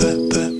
that, that.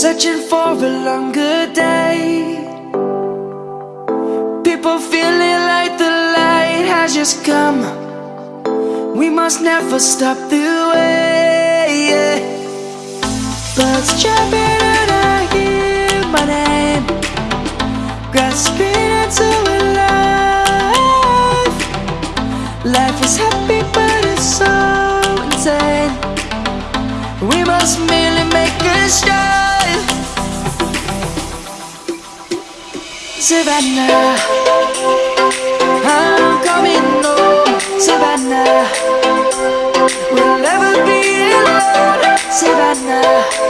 Searching for a longer day. People feeling like the light has just come. We must never stop the way Birds chirping and I hear my name Grasping into life. Life is happy but it's so insane. We must merely make a start Savannah I'm coming home oh, Savannah. We'll never be alone Savannah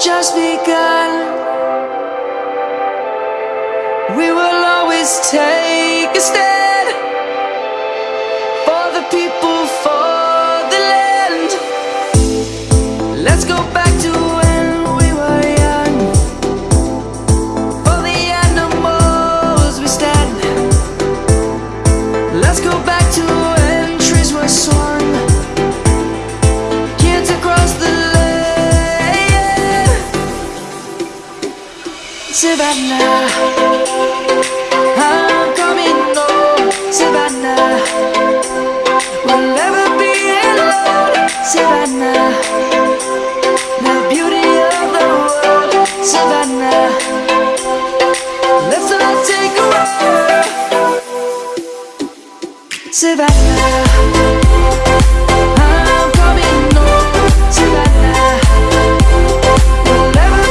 just begun. We will always take a stand For the people, for the land. Let's go back to Savannah. I'm coming home Savannah. We'll never be alone Savannah. The beauty of the world Savannah. Let's all take a walk Savannah